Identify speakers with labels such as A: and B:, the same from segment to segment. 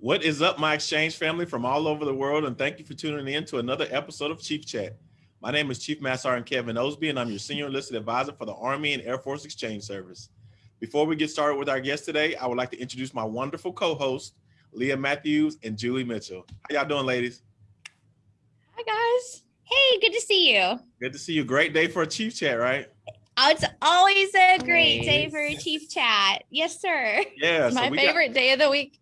A: What is up, my exchange family from all over the world? And thank you for tuning in to another episode of Chief Chat. My name is Chief Master Sergeant Kevin Osby, and I'm your senior enlisted advisor for the Army and Air Force Exchange Service. Before we get started with our guest today, I would like to introduce my wonderful co-host, Leah Matthews and Julie Mitchell. How y'all doing, ladies?
B: Hi, guys. Hey, good to see you.
A: Good to see you. Great day for a Chief Chat, right?
B: Oh, it's always a great day for a Chief Chat. Yes, sir.
A: Yeah.
B: My favorite got, day of the week.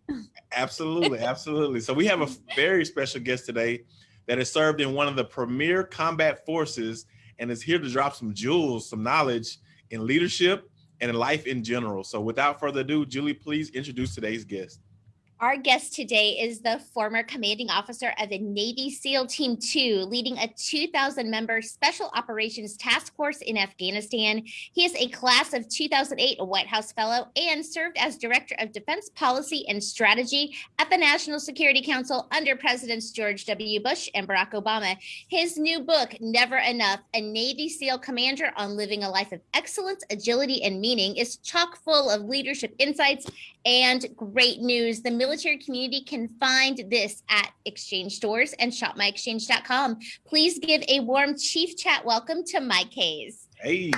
A: Absolutely, absolutely. So we have a very special guest today that has served in one of the premier combat forces and is here to drop some jewels, some knowledge in leadership and in life in general. So without further ado, Julie, please introduce today's guest.
B: Our guest today is the former commanding officer of the Navy SEAL Team 2, leading a 2,000 member Special Operations Task Force in Afghanistan. He is a class of 2008 White House Fellow and served as Director of Defense Policy and Strategy at the National Security Council under Presidents George W. Bush and Barack Obama. His new book, Never Enough, a Navy SEAL commander on living a life of excellence, agility, and meaning, is chock full of leadership insights and great news. The military community can find this at exchange stores and shopmyexchange.com. Please give a warm chief chat welcome to Mike Hayes.
A: Hey.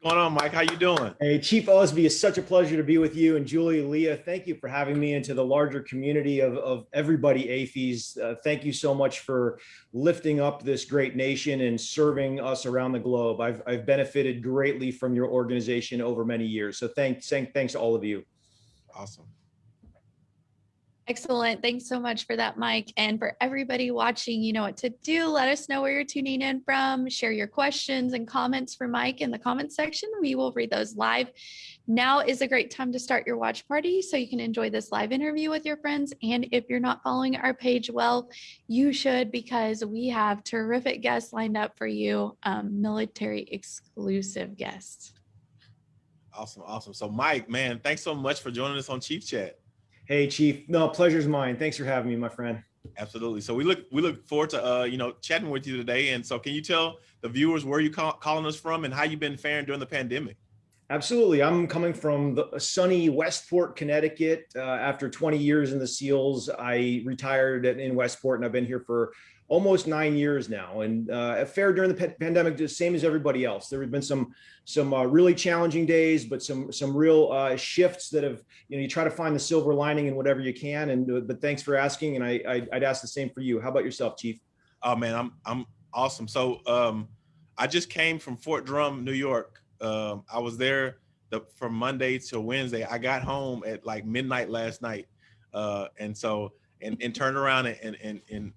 A: What's going on, Mike? How you doing?
C: Hey, Chief Osby, it's such a pleasure to be with you. And Julie, Leah, thank you for having me into the larger community of, of everybody AAFES. Uh, thank you so much for lifting up this great nation and serving us around the globe. I've, I've benefited greatly from your organization over many years. So thanks, thanks to all of you.
A: Awesome.
D: Excellent. Thanks so much for that, Mike. And for everybody watching, you know what to do. Let us know where you're tuning in from. Share your questions and comments for Mike in the comments section. We will read those live. Now is a great time to start your watch party so you can enjoy this live interview with your friends. And if you're not following our page well, you should because we have terrific guests lined up for you, um, military exclusive guests.
A: Awesome. Awesome. So Mike, man, thanks so much for joining us on Chief Chat.
C: Hey, Chief. No, pleasure's mine. Thanks for having me, my friend.
A: Absolutely. So we look we look forward to uh, you know chatting with you today. And so, can you tell the viewers where you call, calling us from and how you've been faring during the pandemic?
C: Absolutely. I'm coming from the sunny Westport, Connecticut. Uh, after 20 years in the SEALs, I retired in Westport, and I've been here for almost nine years now and uh, fared during the pandemic the same as everybody else. There have been some some uh, really challenging days, but some some real uh, shifts that have, you know, you try to find the silver lining in whatever you can. And uh, but thanks for asking. And I, I would ask the same for you. How about yourself, Chief?
A: Oh man, I'm I'm awesome. So um, I just came from Fort Drum, New York. Um, I was there the, from Monday to Wednesday. I got home at like midnight last night, uh, and so and and turned around and and and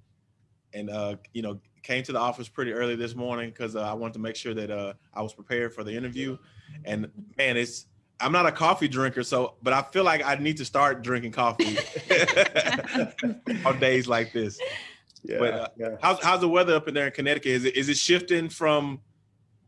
A: and uh, you know came to the office pretty early this morning because uh, I wanted to make sure that uh, I was prepared for the interview. And man, it's I'm not a coffee drinker, so but I feel like I need to start drinking coffee on days like this. Yeah, but uh, yeah. how's how's the weather up in there in Connecticut? Is it is it shifting from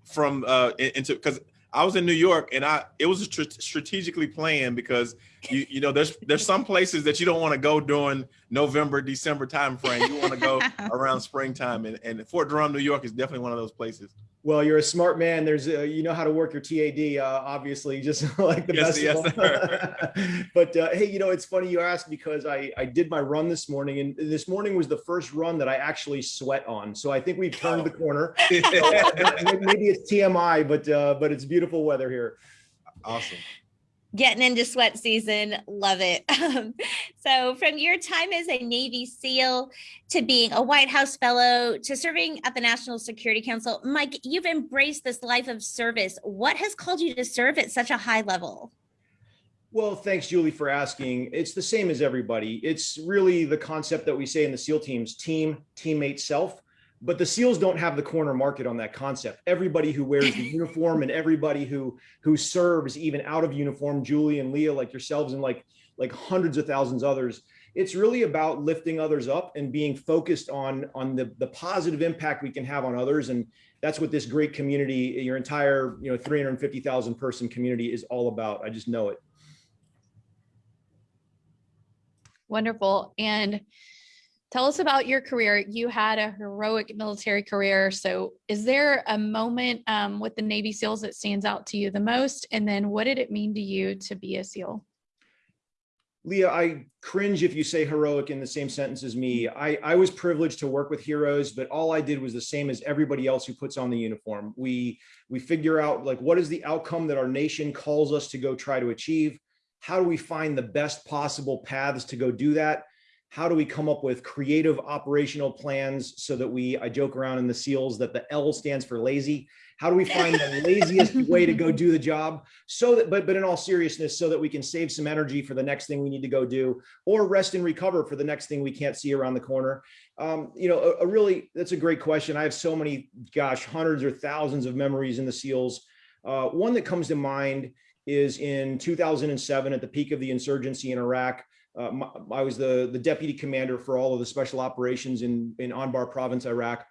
A: from uh into because I was in New York and I it was strategically planned because you you know there's there's some places that you don't want to go during November December time frame. You want to go around springtime and, and Fort Drum, New York is definitely one of those places.
C: Well, you're a smart man. There's, a, you know how to work your TAD, uh, obviously, just like the yes, best. Yes, but uh, hey, you know, it's funny you asked because I, I did my run this morning, and this morning was the first run that I actually sweat on. So I think we've turned oh. the corner. Maybe it's TMI, but uh, but it's beautiful weather here.
A: Awesome
B: getting into sweat season. Love it. Um, so from your time as a navy seal to being a white house fellow to serving at the national security council mike you've embraced this life of service. What has called you to serve at such a high level?
C: Well, thanks, Julie, for asking. It's the same as everybody. It's really the concept that we say in the SEAL teams, team, teammate, self but the seals don't have the corner market on that concept. Everybody who wears the uniform and everybody who who serves even out of uniform julie and leah like yourselves and like like hundreds of thousands others it's really about lifting others up and being focused on on the the positive impact we can have on others. And that's what this great community your entire you know 350,000 person community is all about. I just know it.
D: Wonderful. And Tell us about your career. You had a heroic military career. So is there a moment um, with the Navy SEALs that stands out to you the most? And then what did it mean to you to be a SEAL?
C: Leah, I cringe if you say heroic in the same sentence as me. I, I was privileged to work with heroes, but all I did was the same as everybody else who puts on the uniform. We we figure out like what is the outcome that our nation calls us to go try to achieve. How do we find the best possible paths to go do that? How do we come up with creative operational plans so that we, I joke around in the SEALs that the L stands for lazy. How do we find the laziest way to go do the job so that, but, but in all seriousness, so that we can save some energy for the next thing we need to go do or rest and recover for the next thing we can't see around the corner. Um, you know, a, a really, that's a great question. I have so many, gosh, hundreds or thousands of memories in the SEALs. Uh, one that comes to mind is in 2007 at the peak of the insurgency in Iraq. Uh, my, I was the, the deputy commander for all of the special operations in, in Anbar province, Iraq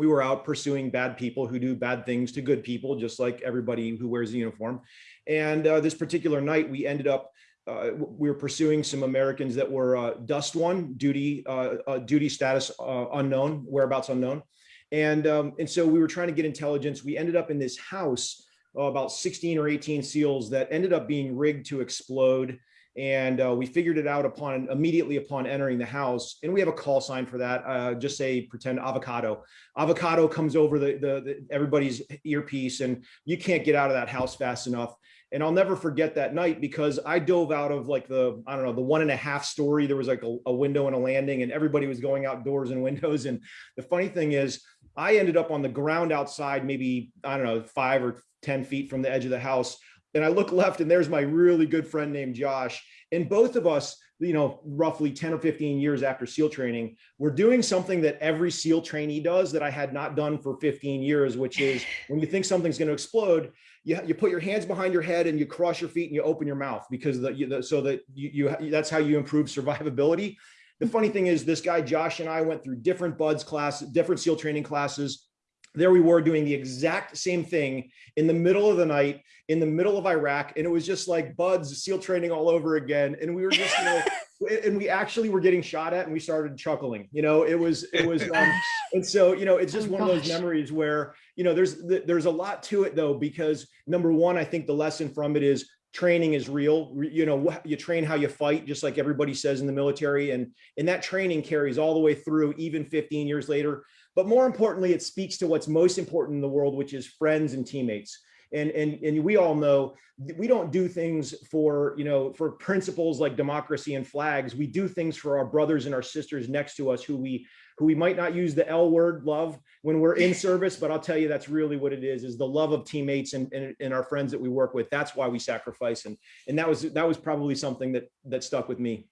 C: we were out pursuing bad people who do bad things to good people, just like everybody who wears a uniform. And uh, this particular night, we ended up uh, we were pursuing some Americans that were uh, DUSTWUN duty uh, uh, duty status unknown, whereabouts unknown, and um, and so we were trying to get intelligence. We ended up in this house about 16 or 18 seals that ended up being rigged to explode and uh, we figured it out upon immediately upon entering the house. And we have a call sign for that. Uh, just say pretend avocado. Avocado comes over the, the, the, everybody's earpiece and you can't get out of that house fast enough. And i'll never forget that night because i dove out of like the i don't know the one and a half story. There was like a, a window and a landing and everybody was going outdoors and windows. And the funny thing is i ended up on the ground outside maybe i don't know five or 10 feet from the edge of the house and I look left and there's my really good friend named Josh. And both of us, you know, roughly 10 or 15 years after SEAL training, we're doing something that every SEAL trainee does that I had not done for 15 years, which is when you think something's going to explode, you, you put your hands behind your head and you cross your feet and you open your mouth because the, the so that you, you that's how you improve survivability. The funny thing is this guy, Josh and I went through different BUD/S class, different SEAL training classes there we were doing the exact same thing in the middle of the night in the middle of Iraq. And it was just like BUD/S SEAL training all over again. And we were just, you know, and we actually were getting shot at and we started chuckling, you know, it was, it was, um, and so, you know, it's just oh, one gosh. of those memories where, you know, there's, there's a lot to it though, because number one, I think the lesson from it is training is real. You know, you train how you fight, just like everybody says in the military. And, and that training carries all the way through even 15 years later. But more importantly, it speaks to what's most important in the world, which is friends and teammates. And, and, and we all know we don't do things for, you know, for principles like democracy and flags. We do things for our brothers and our sisters next to us who we who we might not use the L word love when we're in service, but I'll tell you that's really what it is, is the love of teammates and, and, and our friends that we work with. That's why we sacrifice. And, and that was, that was probably something that, that stuck with me.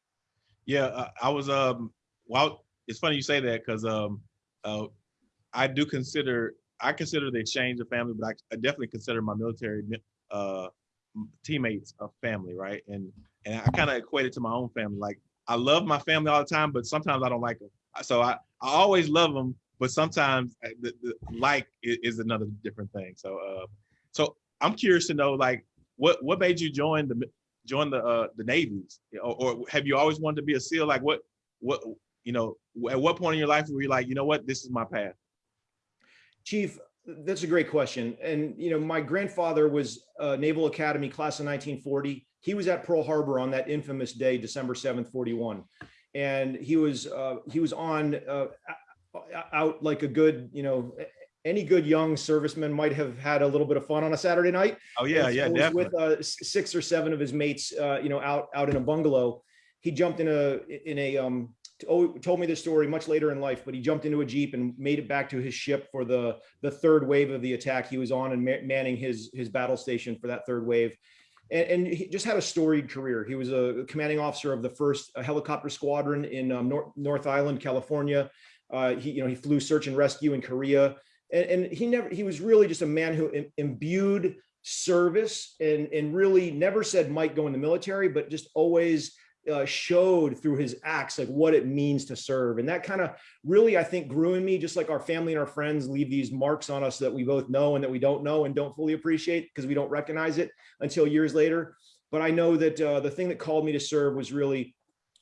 A: Yeah, I was, um, well, it's funny you say that because um, uh, I do consider I consider the exchange of family, but I, I definitely consider my military uh, teammates a family, right? And and I kind of equate it to my own family. Like I love my family all the time, but sometimes I don't like them. So I, I always love them, but sometimes uh, the, the like is, is, another different thing. So uh, so I'm curious to know like what what made you join the join the uh, the navies, or, or have you always wanted to be a SEAL? Like what what you know at what point in your life were you like you know what this is my path?
C: Chief, that's a great question. And, you know, my grandfather was a Naval Academy class of 1940. He was at Pearl Harbor on that infamous day, December 7th, 41. And he was, uh, he was on uh, out like a good, you know, any good young serviceman might have had a little bit of fun on a Saturday night.
A: Oh yeah, yeah, definitely.
C: With uh, six or seven of his mates, uh, you know, out out in a bungalow. He jumped in a in a um, told me this story much later in life, but he jumped into a Jeep and made it back to his ship for the, the third wave of the attack he was on and manning his, his battle station for that third wave. And, and he just had a storied career. He was a commanding officer of the first helicopter squadron in um, North, North Island, California. Uh, he, you know, he flew search and rescue in Korea. And, and he never, he was really just a man who imbued service and, and really never said might go in the military, but just always uh, showed through his acts like what it means to serve. And that kind of really i think grew in me just like our family and our friends leave these marks on us that we both know and that we don't know and don't fully appreciate because we don't recognize it until years later. But i know that uh, the thing that called me to serve was really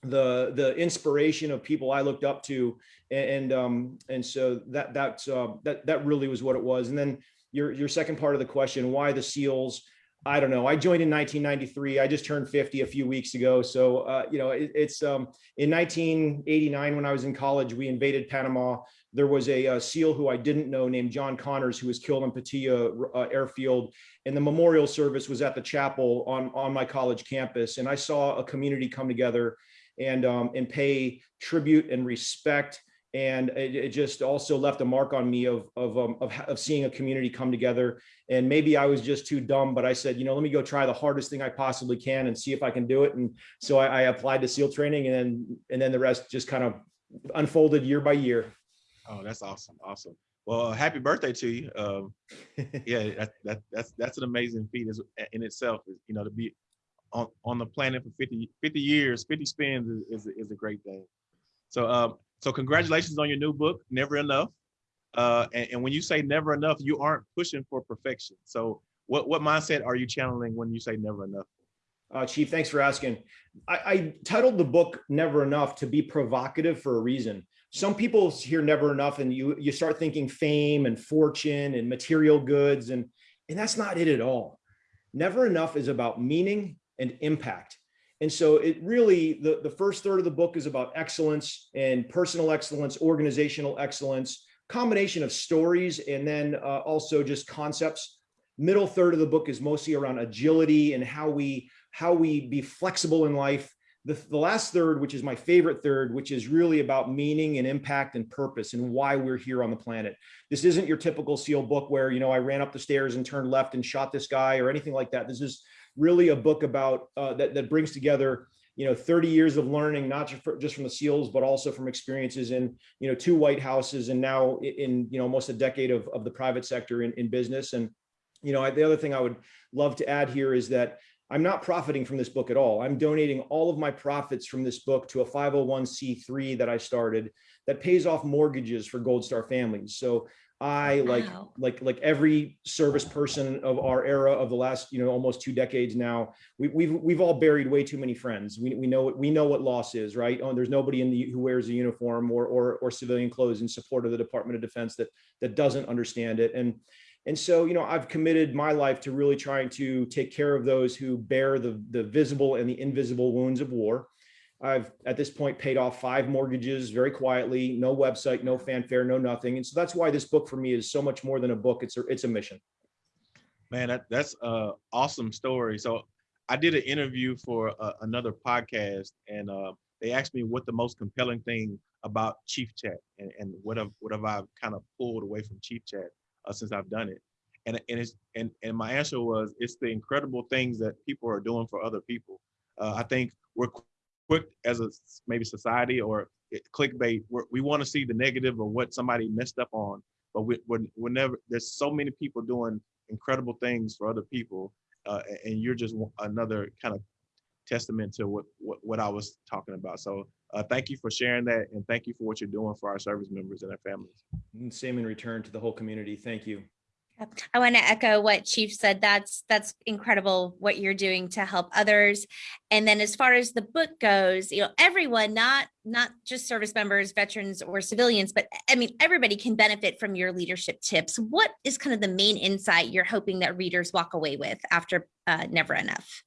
C: the the inspiration of people i looked up to and and, um, and so that that's uh, that that really was what it was. And then your your second part of the question why the seals I don't know. I joined in 1993. I just turned 50 a few weeks ago. So, uh, you know, it, it's um, in 1989 when I was in college, we invaded Panama. There was a, a SEAL who I didn't know named John Connors who was killed on Paitilla uh, Airfield. And the memorial service was at the chapel on, on my college campus. And I saw a community come together and, um, and pay tribute and respect and it, it, just also left a mark on me of of, um, of, of seeing a community come together. And maybe i was just too dumb but i said you know let me go try the hardest thing i possibly can and see if i can do it. And so i, I applied to seal training and then and then the rest just kind of unfolded year by year.
A: Oh that's awesome awesome. Well happy birthday to you. Um, yeah that, that that's that's an amazing feat in itself you know to be on, on the planet for 50 50 years 50 spins is, is, is a great thing. So um, so congratulations on your new book, Never Enough. Uh, and, and, when you say never enough, you aren't pushing for perfection. So what, what mindset are you channeling when you say never enough?
C: Uh, Chief, thanks for asking. I, I titled the book Never Enough to be provocative for a reason. Some people hear never enough and you, you start thinking fame and fortune and material goods and, and that's not it at all. Never enough is about meaning and impact. And so it really, the, the first third of the book is about excellence and personal excellence, organizational excellence, combination of stories, and then uh, also just concepts. Middle third of the book is mostly around agility and how we, how we be flexible in life. The, the last third, which is my favorite third, which is really about meaning and impact and purpose and why we're here on the planet. This isn't your typical SEAL book where, you know, I ran up the stairs and turned left and shot this guy or anything like that. This is really a book about uh, that, that brings together you know 30 years of learning not just, from the seals but also from experiences in you know two white houses and now in you know almost a decade of, of the private sector in, in business. And you know the other thing i would love to add here is that i'm not profiting from this book at all. I'm donating all of my profits from this book to a 501c3 that i started that pays off mortgages for gold star families. So I like wow. like like every service person of our era of the last you know almost two decades now we, we've we've all buried way too many friends. We, we know what we know what loss is right? Oh, there's nobody in the who wears a uniform or, or or civilian clothes in support of the Department of Defense that that doesn't understand it. And and so you know I've committed my life to really trying to take care of those who bear the the visible and the invisible wounds of war I've at this point paid off five mortgages very quietly, no website, no fanfare, no nothing. And so that's why this book for me is so much more than a book. It's a, it's a mission.
A: Man, that, that's a awesome story. So I did an interview for uh, another podcast and uh, they asked me what the most compelling thing about Chief Chat and, and what have, what have I kind of pulled away from Chief Chat uh, since I've done it. And, and, it's, and, and my answer was, it's the incredible things that people are doing for other people. Uh, I think we're quick as a maybe society or clickbait. We want to see the negative of what somebody messed up on, but we, we're, we're never. There's so many people doing incredible things for other people, uh, and you're just another kind of testament to what what, what I was talking about. So uh, thank you for sharing that, and thank you for what you're doing for our service members and their families.
C: Same in return to the whole community. Thank you.
B: I want to echo what Chief said. That's that's incredible what you're doing to help others. And then as far as the book goes, you know, everyone, not not just service members, veterans or civilians, but I mean, everybody can benefit from your leadership tips. What is kind of the main insight you're hoping that readers walk away with after uh, Never Enough?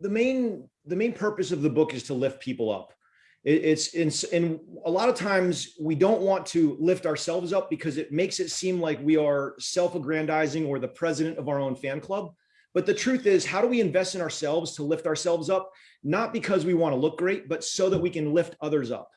C: The main the main purpose of the book is to lift people up it's in, and a lot of times we don't want to lift ourselves up because it makes it seem like we are self-aggrandizing or the president of our own fan club. But the truth is, how do we invest in ourselves to lift ourselves up? Not because we want to look great, but so that we can lift others up.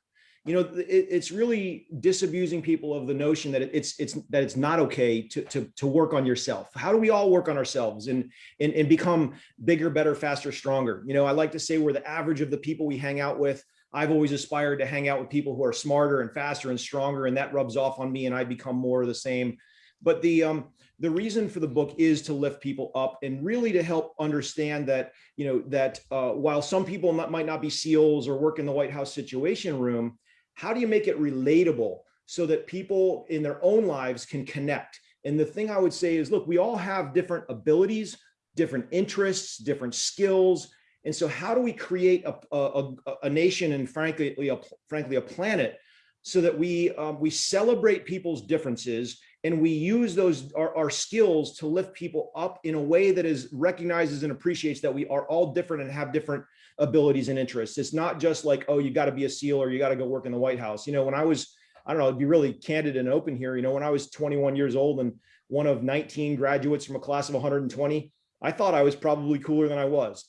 C: You know, it, it's really disabusing people of the notion that it's it's that it's not okay to to to work on yourself. How do we all work on ourselves and and and become bigger, better, faster, stronger? You know, I like to say we're the average of the people we hang out with I've always aspired to hang out with people who are smarter and faster and stronger, and that rubs off on me, and I become more of the same. But the um, the reason for the book is to lift people up and really to help understand that you know that uh, while some people not, might not be SEALs or work in the White House Situation Room, how do you make it relatable so that people in their own lives can connect? And the thing I would say is, look, we all have different abilities, different interests, different skills, and so how do we create a, a, a nation and frankly, a, frankly, a planet so that we, um, we celebrate people's differences and we use those our, our skills to lift people up in a way that is recognizes and appreciates that we are all different and have different abilities and interests. It's not just like, oh, you got to be a SEAL or you got to go work in the White House. You know, when I was, I don't know, to be really candid and open here, you know, when I was 21 years old and one of 19 graduates from a class of 120, I thought I was probably cooler than I was.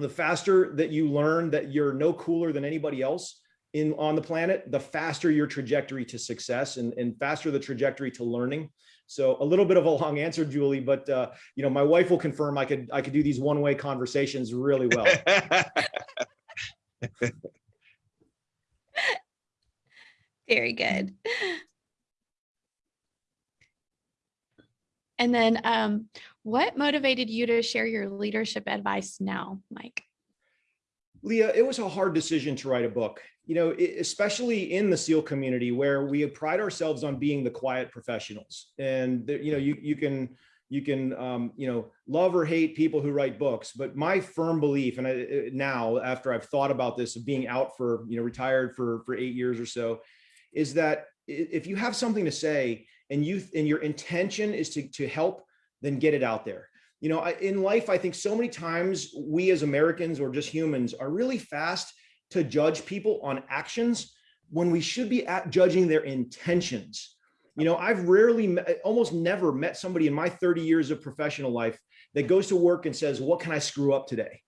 C: The faster that you learn that you're no cooler than anybody else in on the planet, the faster your trajectory to success and, and faster the trajectory to learning. So a little bit of a long answer, Julie, but uh, you know, my wife will confirm I could I could do these one-way conversations really well.
D: Very good. And then um, what motivated you to share your leadership advice now, Mike?
C: Leah, it was a hard decision to write a book, you know, especially in the SEAL community where we pride ourselves on being the quiet professionals. And, you know, you, you can, you can, um, you know, love or hate people who write books, but my firm belief, and I, now after I've thought about this of being out for, you know, retired for, for eight years or so, is that if you have something to say and you, and your intention is to, to help, then get it out there. You know I, in life i think so many times we as americans or just humans are really fast to judge people on actions when we should be at judging their intentions. You know i've rarely almost never met somebody in my 30 years of professional life that goes to work and says what can i screw up today?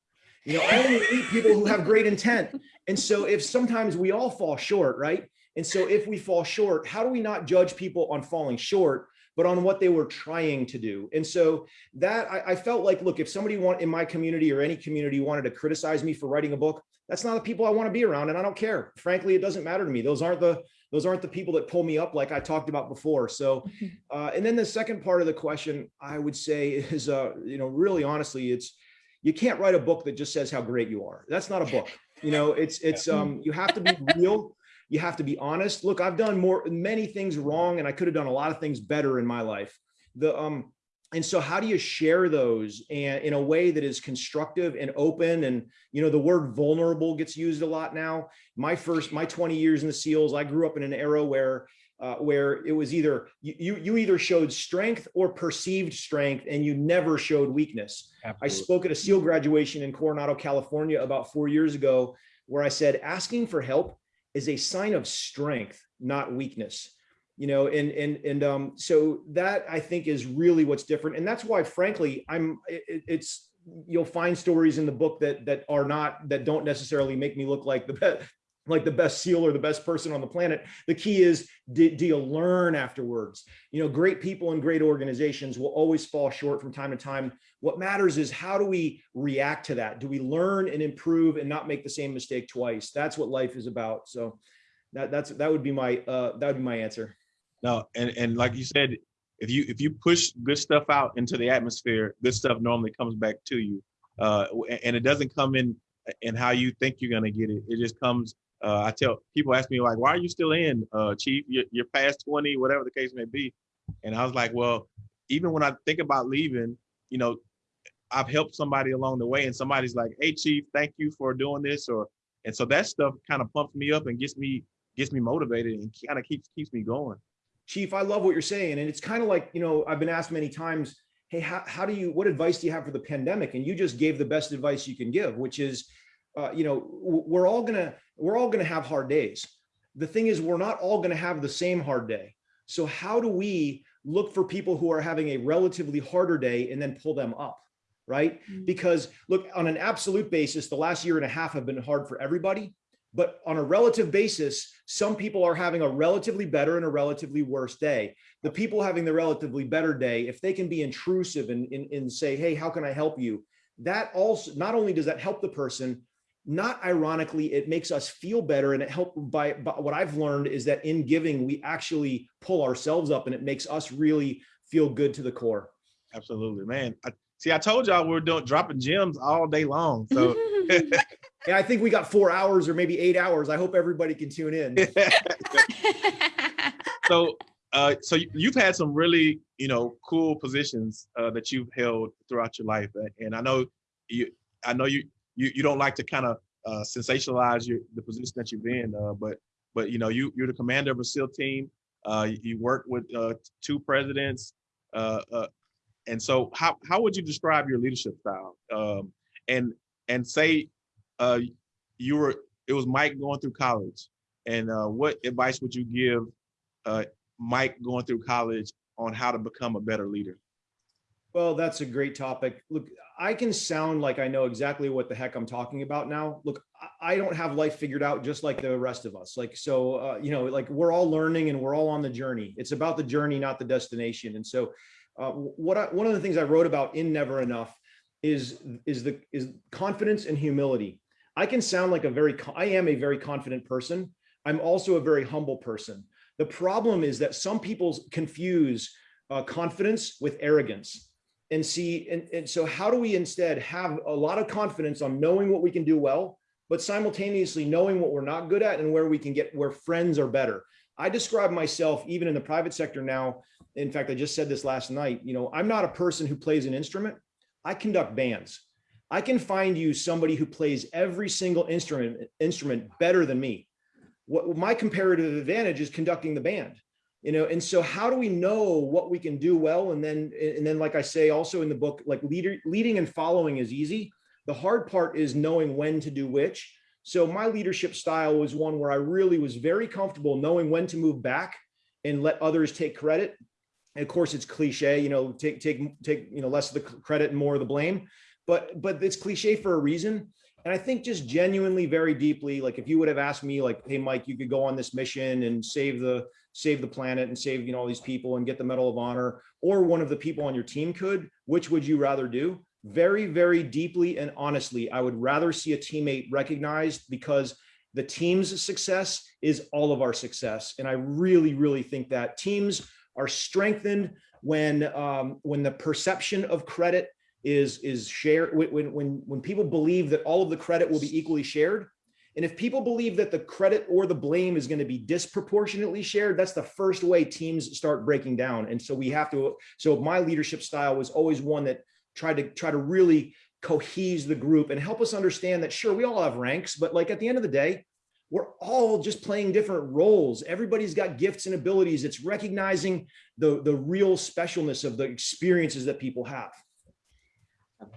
C: You know i only meet people who have great intent. And so if sometimes we all fall short right and so if we fall short how do we not judge people on falling short but on what they were trying to do. And so that I, I, felt like, look, if somebody want in my community or any community wanted to criticize me for writing a book, that's not the people I want to be around. And I don't care. Frankly, it doesn't matter to me. Those aren't the those aren't the people that pull me up like I talked about before. So, uh, and then the second part of the question I would say is, uh, you know, really honestly, it's you can't write a book that just says how great you are. That's not a book. You know, it's it's um you have to be real you have to be honest. Look, I've done more, many things wrong, and I could have done a lot of things better in my life. The um, and so how do you share those and in a way that is constructive and open? And you know, the word vulnerable gets used a lot now. My first, my 20 years in the SEALs, I grew up in an era where uh, where it was either you you either showed strength or perceived strength, and you never showed weakness. Absolutely. I spoke at a SEAL graduation in Coronado, California, about four years ago, where I said asking for help is a sign of strength, not weakness. You know, and and and um, so that I think is really what's different, and that's why, frankly, I'm. It, it's you'll find stories in the book that that are not that don't necessarily make me look like the best like the best seal or the best person on the planet. The key is, do, do, you learn afterwards? You know, great people and great organizations will always fall short from time to time. What matters is how do we react to that? Do we learn and improve and not make the same mistake twice? That's what life is about. So that that's that would be my uh, that would be my answer.
A: No, and and like you said, if you if you push good stuff out into the atmosphere, good stuff normally comes back to you, uh, and it doesn't come in in how you think you're gonna get it. It just comes uh, I tell people ask me like, why are you still in, uh, chief? You're, you're, past 20, whatever the case may be. And I was like, well, even when I think about leaving, you know, I've helped somebody along the way and somebody's like, hey, chief, thank you for doing this. Or, and so that stuff kind of pumps me up and gets me, gets me motivated and kind of keeps, keeps me going.
C: Chief, I love what you're saying. And it's kind of like, you know, I've been asked many times, hey, how, how do you, what advice do you have for the pandemic? And you just gave the best advice you can give, which is, uh, you know, we're all gonna we're all gonna have hard days. The thing is, we're not all gonna have the same hard day. So how do we look for people who are having a relatively harder day and then pull them up, right? Mm-hmm. Because look, on an absolute basis, the last year and a half have been hard for everybody. But on a relative basis, some people are having a relatively better and a relatively worse day. The people having the relatively better day, if they can be intrusive and, and, and say, hey, how can I help you? That also, not only does that help the person, not ironically, it makes us feel better. And it helped by, by, what I've learned is that in giving, we actually pull ourselves up and it makes us really feel good to the core.
A: Absolutely, man. I, see, I told y'all we are doing dropping gems all day long. So
C: yeah, I think we got four hours or maybe eight hours. I hope everybody can tune in.
A: so uh, so you've had some really, you know, cool positions uh, that you've held throughout your life, and I know you, I know you, you you don't like to kind of uh, sensationalize your the position that you've in, uh, but but you know you you're the commander of a SEAL team. Uh, you work with uh, two presidents. And so how, how would you describe your leadership style? Um, and and say uh, you were it was Mike going through college. And uh, what advice would you give uh, Mike going through college on how to become a better leader?
C: Well, that's a great topic. Look, I can sound like I know exactly what the heck I'm talking about now. Look, I don't have life figured out just like the rest of us. Like, so, uh, you know, like we're all learning and we're all on the journey. It's about the journey, not the destination. And so, uh, what I, one of the things I wrote about in Never Enough is is the is confidence and humility. I can sound like a very I am a very confident person. I'm also a very humble person. The problem is that some people confuse uh, confidence with arrogance and see, and, and so how do we instead have a lot of confidence on knowing what we can do well, but simultaneously knowing what we're not good at and where we can get, where friends are better. I describe myself even in the private sector now. In fact, I just said this last night, you know, I'm not a person who plays an instrument. I conduct bands. I can find you somebody who plays every single instrument instrument better than me. What my comparative advantage is conducting the band you know and so how do we know what we can do well and then and then like i say also in the book like leader leading and following is easy the hard part is knowing when to do which so my leadership style was one where i really was very comfortable knowing when to move back and let others take credit of course it's cliche you know take take take you know less of the credit and more of the blame but but it's cliche for a reason and I think just genuinely very deeply, like if you would have asked me like, hey, Mike, you could go on this mission and save the save the planet and save, you know, all these people and get the Medal of Honor, or one of the people on your team could, which would you rather do? Very, very deeply and honestly, I would rather see a teammate recognized because the team's success is all of our success. And I really, really think that teams are strengthened when um, when the perception of credit is is shared when when when people believe that all of the credit will be equally shared and if people believe that the credit or the blame is going to be disproportionately shared, that's the first way teams start breaking down. And so we have to, so my leadership style was always one that tried to try to really cohese the group and help us understand that sure, we all have ranks, but like at the end of the day, we're all just playing different roles. Everybody's got gifts and abilities. It's recognizing the, the real specialness of the experiences that people have.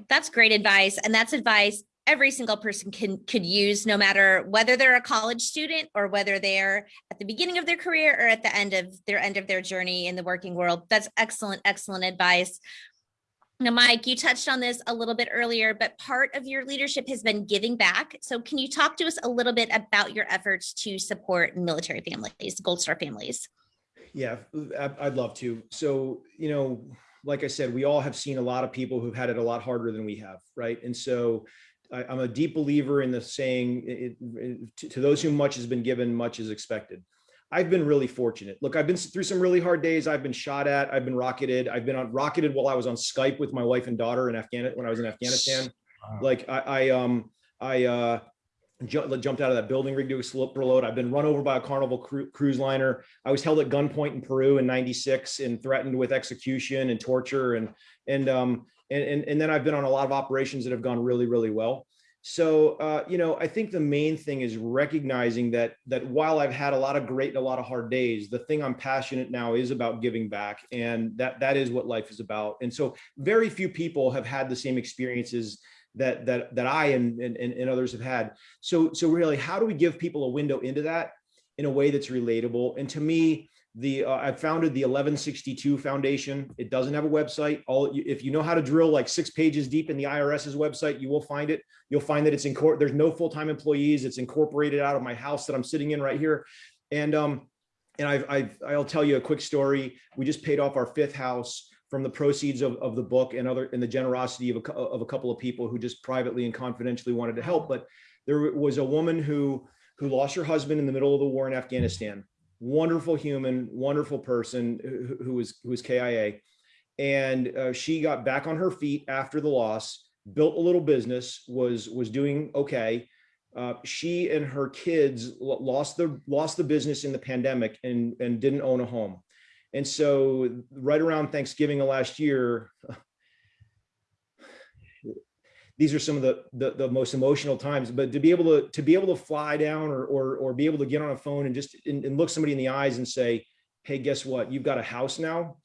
B: That's great advice. And that's advice every single person can could use no matter whether they're a college student or whether they're at the beginning of their career or at the end of their end of their journey in the working world that's excellent excellent advice now mike you touched on this a little bit earlier but part of your leadership has been giving back so can you talk to us a little bit about your efforts to support military families gold star families
C: yeah i'd love to so you know like I said, we all have seen a lot of people who've had it a lot harder than we have, right? And so I, am a deep believer in the saying, to, those whom much has been given, much is expected. I've been really fortunate. Look, I've been through some really hard days. I've been shot at. I've been rocketed. I've been on rocketed while I was on Skype with my wife and daughter in Afghanistan when I was in Afghanistan. Wow. Like I, I, um, I uh, jumped out of that building rig to a slip load. I've been run over by a Carnival cru cruise liner. I was held at gunpoint in Peru in '96 and threatened with execution and torture. And and um, and, and, and then I've been on a lot of operations that have gone really, really well. So, uh, you know, I think the main thing is recognizing that that while I've had a lot of great and a lot of hard days, the thing I'm passionate now is about giving back, and that that is what life is about. And so, very few people have had the same experiences that that that I and and, and others have had. So, so really, how do we give people a window into that in a way that's relatable? And to me, the uh, I founded the 1162 Foundation. It doesn't have a website. All if you know how to drill like six pages deep in the IRS's website, you will find it. You'll find that it's in court. There's no full-time employees. It's incorporated out of my house that I'm sitting in right here. And um, and I've, I've I'll tell you a quick story. We just paid off our fifth house from the proceeds of, of the book and other and the generosity of a, of a couple of people who just privately and confidentially wanted to help. But there was a woman who who lost her husband in the middle of the war in Afghanistan wonderful human, wonderful person who, who was who was KIA, and uh, she got back on her feet after the loss, built a little business, was was doing okay. Uh, she and her kids lost the lost the business in the pandemic and and didn't own a home, and so right around Thanksgiving of last year, these are some of the, the, the most emotional times but to be able to to be able to fly down or or, or be able to get on a phone and just and, and look somebody in the eyes and say hey, guess what? You've got a house now.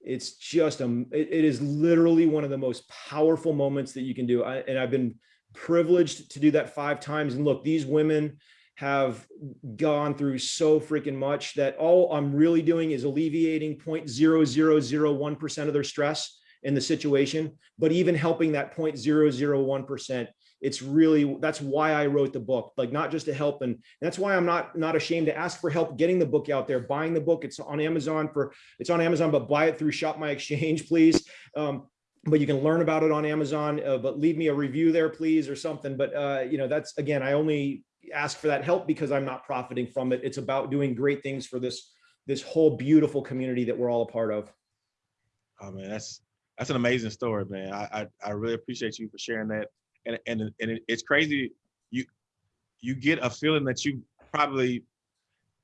C: It's just, um, it, it is literally one of the most powerful moments that you can do. I, and I've been privileged to do that five times. And look, these women have gone through so freaking much that all I'm really doing is alleviating 0.0001% of their stress in the situation, but even helping that 0.001%, it's really, that's why I wrote the book, like not just to help. And that's why I'm not, not ashamed to ask for help getting the book out there, buying the book. It's on Amazon for, it's on Amazon, but buy it through Shop My Exchange, please. Um, but you can learn about it on Amazon, uh, but leave me a review there, please, or something. But, uh, you know, that's, again, I only ask for that help because I'm not profiting from it. It's about doing great things for this, this whole beautiful community that we're all a part of.
A: Oh man, that's that's an amazing story, man. I I, I really appreciate you for sharing that. And and and it, it's crazy. You you get a feeling that you probably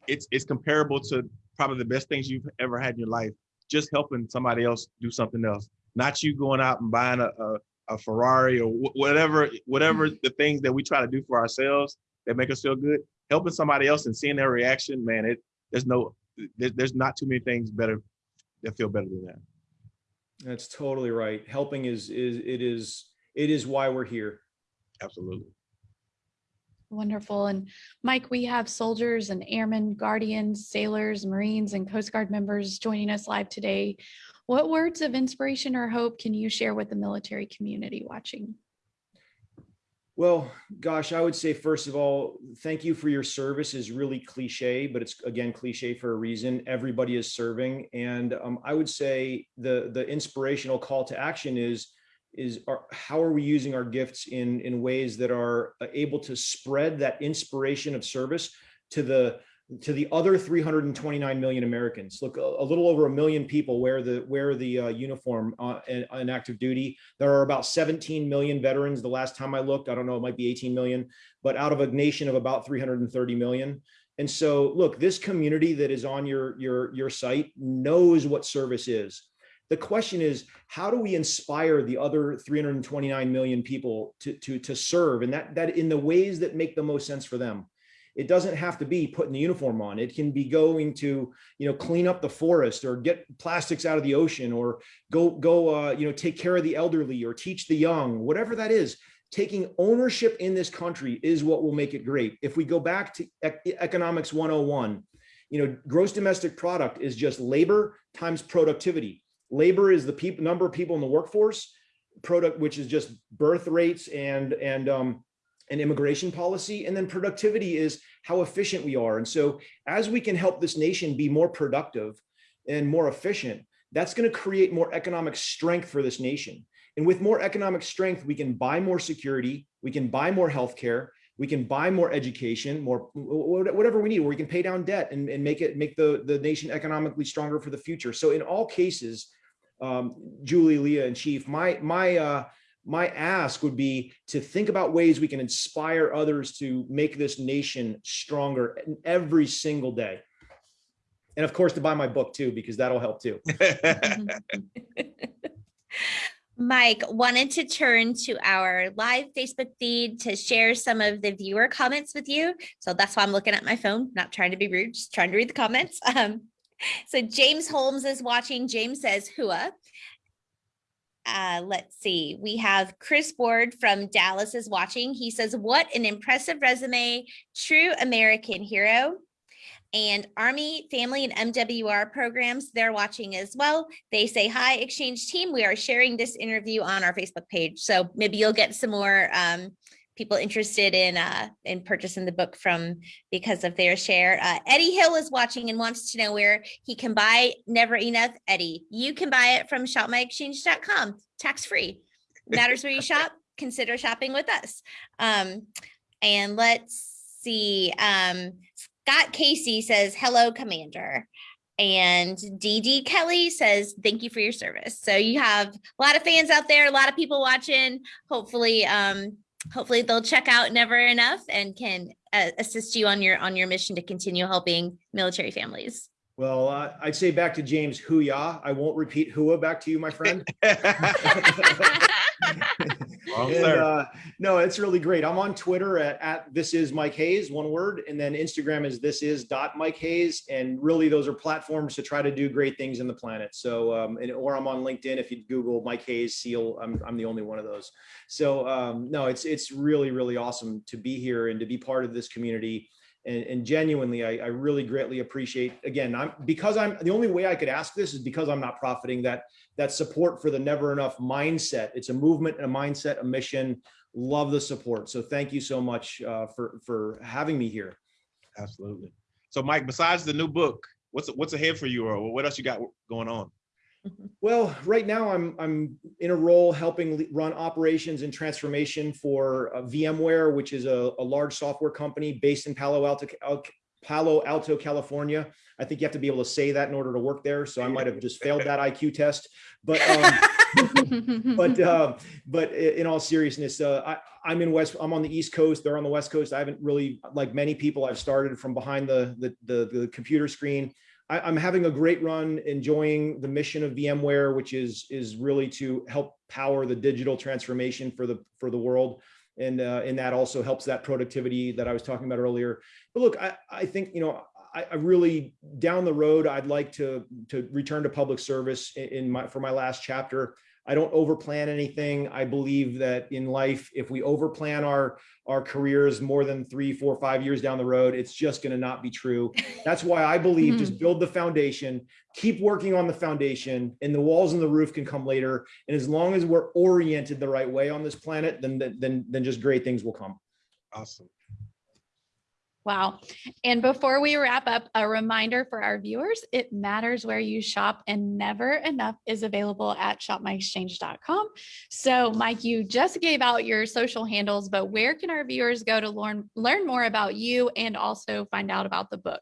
A: it's it's comparable to probably the best things you've ever had in your life. Just helping somebody else do something else, not you going out and buying a a, a Ferrari or wh- whatever whatever the things that we try to do for ourselves that make us feel good. Helping somebody else and seeing their reaction, man. It there's no there, there's not too many things better that feel better than that.
C: That's totally right. Helping is, is, it is, it is why we're here.
A: Absolutely.
D: Wonderful. And Mike, we have soldiers and airmen, guardians, sailors, Marines, and Coast Guard members joining us live today. What words of inspiration or hope can you share with the military community watching?
C: Well, gosh, I would say, first of all, thank you for your service is really cliche, but it's again, cliche for a reason. Everybody is serving. And um, I would say the, the inspirational call to action is, is our, how are we using our gifts in, in ways that are uh, able to spread that inspiration of service to the, to the other 329 million Americans. Look, a, little over a million people wear the wear the uh, uniform uh, in, in, active duty. There are about 17 million veterans. The last time I looked, I don't know, it might be 18 million, but out of a nation of about 330 million. And so, look, this community that is on your your your site knows what service is. The question is, how do we inspire the other 329 million people to to to serve, and that that in the ways that make the most sense for them? It doesn't have to be putting the uniform on. It can be going to, you know, clean up the forest or get plastics out of the ocean or go, go, uh, you know, take care of the elderly or teach the young, whatever that is. Taking ownership in this country is what will make it great. If we go back to economics 101, you know, gross domestic product is just labor times productivity. Labor is the people number of people in the workforce, product, which is just birth rates and and um, and immigration policy. And then productivity is how efficient we are. And so as we can help this nation be more productive and more efficient, that's going to create more economic strength for this nation. And with more economic strength, we can buy more security, we can buy more healthcare, we can buy more education, more whatever we need, or we can pay down debt and, and make it make the, the nation economically stronger for the future. So in all cases, um, Julie, Leah, and Chief, my my uh, my ask would be to think about ways we can inspire others to make this nation stronger every single day. And of course, to buy my book too, because that'll help too.
B: Mike wanted to turn to our live Facebook feed to share some of the viewer comments with you. So that's why I'm looking at my phone, not trying to be rude, just trying to read the comments. Um, so James Holmes is watching. James says, Hua uh, let's see, we have Chris Ward from Dallas is watching. He says, what an impressive resume, true American hero. And Army, Family, and MWR programs, they're watching as well. They say, hi, Exchange team, we are sharing this interview on our Facebook page. So maybe you'll get some more um, people interested in uh, in purchasing the book from because of their share. Uh, Eddie Hill is watching and wants to know where he can buy Never Enough Eddie. You can buy it from shopmyexchange.com, tax free. Matters where you shop, consider shopping with us. Um, and let's see, um, Scott Casey says, hello, Commander. And DD Kelly says, thank you for your service. So you have a lot of fans out there, a lot of people watching. Hopefully, um, hopefully they'll check out Never Enough and can uh, assist you on your on your mission to continue helping military families.
C: Well, uh, I'd say back to James Hooyah. I won't repeat Hua back to you, my friend.
A: Wrong,
C: And, uh, no, it's really great. I'm on Twitter at, at this is Mike Hayes, one word, and then Instagram is this is dot Mike Hayes. And really, those are platforms to try to do great things in the planet. So, um, and, or I'm on LinkedIn. If you Google Mike Hayes Seal, I'm, I'm the only one of those. So, um, no, it's it's really really awesome to be here and to be part of this community. And, and genuinely, I, I really greatly appreciate. Again, I'm because I'm the only way I could ask this is because I'm not profiting that that support for the never enough mindset. It's a movement, and a mindset, a mission. Love the support. So thank you so much uh, for for having me here.
A: Absolutely. So Mike, besides the new book, what's what's ahead for you or what else you got going on?
C: Well, right now I'm I'm in a role helping run operations and transformation for uh, VMware, which is a, a large software company based in Palo Alto, Al- Palo Alto, California. I think you have to be able to say that in order to work there. So I might have just failed that IQ test. But um, but uh, but in all seriousness, uh, I, I'm in West. I'm on the East Coast. They're on the West Coast. I haven't really, like many people, I've started from behind the the the, the computer screen. I, I'm having a great run, enjoying the mission of VMware, which is is really to help power the digital transformation for the for the world. And uh, and that also helps that productivity that I was talking about earlier. But look, I, I think you know I, really down the road I'd like to to return to public service in my for my last chapter. I don't overplan anything. I believe that in life, if we overplan our our careers more than three, four, five years down the road, it's just going to not be true. That's why I believe just mm-hmm. build the foundation, keep working on the foundation, and the walls and the roof can come later. And as long as we're oriented the right way on this planet, then then then just great things will come.
A: Awesome.
D: Wow. And before we wrap up, a reminder for our viewers, it matters where you shop and never enough is available at shopmyexchange.com. So Mike, you just gave out your social handles, but where can our viewers go to learn, learn more about you and also find out about the book?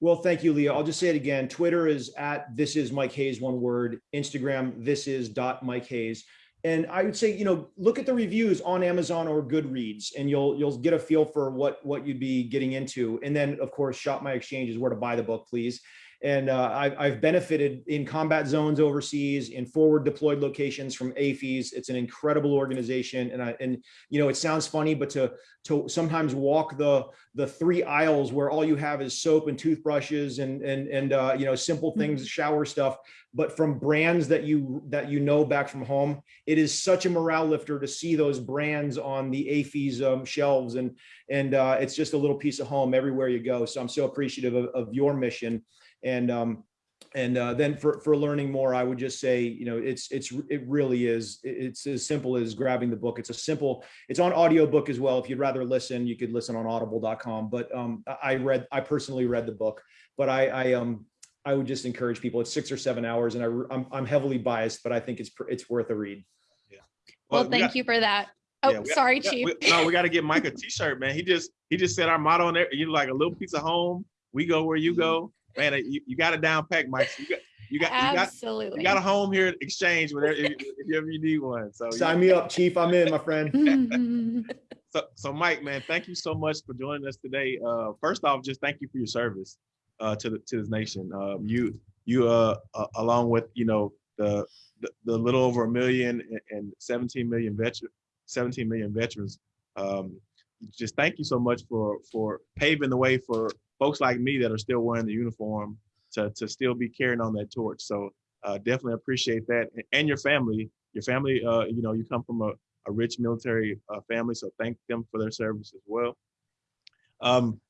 C: Well, thank you, Leah. I'll just say it again. Twitter is at this is Mike Hayes, one word. Instagram, this is dot Mike Hayes. And I would say, you know, look at the reviews on Amazon or Goodreads, and you'll you'll get a feel for what what you'd be getting into. And then, of course, Shop My Exchange is where to buy the book, please. And uh, I've, I've benefited in combat zones overseas, in forward deployed locations from AAFES. It's an incredible organization, and I and you know it sounds funny, but to to sometimes walk the the three aisles where all you have is soap and toothbrushes and and and uh, you know simple things, shower stuff, but from brands that you that you know back from home, it is such a morale lifter to see those brands on the AAFES um, shelves, and and uh, it's just a little piece of home everywhere you go. So I'm so appreciative of, of your mission and um and uh, then for for learning more i would just say you know it's it's it really is it's as simple as grabbing the book it's a simple it's on audiobook as well if you'd rather listen you could listen on audible.com but um i read i personally read the book but i i um i would just encourage people it's six or seven hours and i i'm, I'm heavily biased but i think it's it's worth a read Yeah.
D: Well,
A: we
D: thank
A: got-
D: you for that. Oh,
A: yeah,
D: sorry,
A: we got-
D: Chief.
A: we- no, we got to get Mike a t-shirt, man. He just he just said our motto on there. You like a little piece of home. We go where you go, man. You, you got it down packed, Mike. So you got you got you got
D: Absolutely.
A: you got a home here at Exchange whenever if, if you ever need one. So
C: sign me up chief i'm in my friend
A: So, so Mike, man, thank you so much for joining us today. Uh, first off, just thank you for your service uh, to the to this nation. Um, you you uh, uh, along with you know the, the the little over a million and- and 17 million veteran 17 million veterans. Um, just thank you so much for for paving the way for folks like me that are still wearing the uniform to to still be carrying on that torch. So uh, definitely appreciate that, and your family. Your family, uh, you know, you come from a a rich military uh, family, so thank them for their service as well. Um,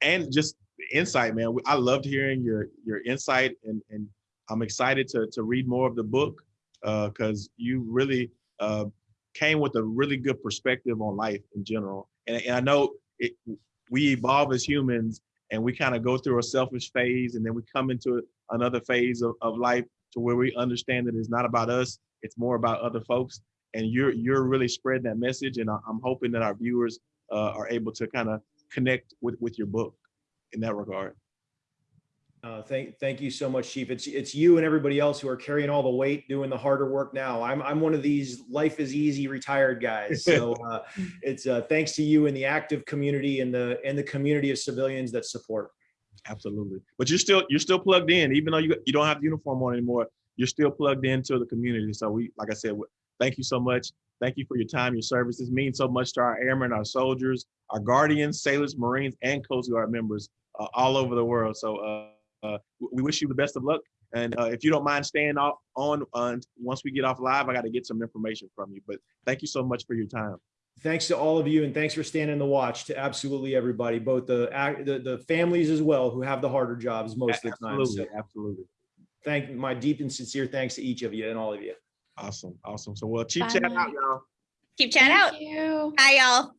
A: and just insight, man. I loved hearing your your insight, and and I'm excited to to read more of the book because you really uh, came with a really good perspective on life in general. And, and I know it, we evolve as humans, and we kind of go through a selfish phase, and then we come into another phase of, of life to where we understand that it's not about us; it's more about other folks. And you're you're really spreading that message and i'm hoping that our viewers uh, are able to kind of connect with with your book in that regard
C: Uh, thank, thank you so much, Chief. It's, it's you and everybody else who are carrying all the weight, doing the harder work now. I'm, I'm one of these life is easy retired guys. So uh, it's uh, thanks to you and the active community and the, and the community of civilians that support.
A: absolutely but you're still you're still plugged in even though you you don't have the uniform on anymore you're still plugged into the community so we like i said thank you so much. Thank you for your time, your service. This means so much to our airmen, our soldiers, our guardians, sailors, Marines, and Coast Guard members uh, all over the world. So uh, we wish you the best of luck. And uh, if you don't mind staying off on uh, once we get off live, I got to get some information from you. But thank you so much for your time.
C: Thanks to all of you and thanks for standing the watch to absolutely everybody, both the, the, the families as well who have the harder jobs most of the time. So
A: Absolutely, absolutely.
C: thank my deep and sincere thanks to each of you and all of you.
A: Awesome, awesome. So well, keep
D: Bye,
A: chat out, y'all.
B: Keep chat out.
D: Thank you.
B: Bye, y'all.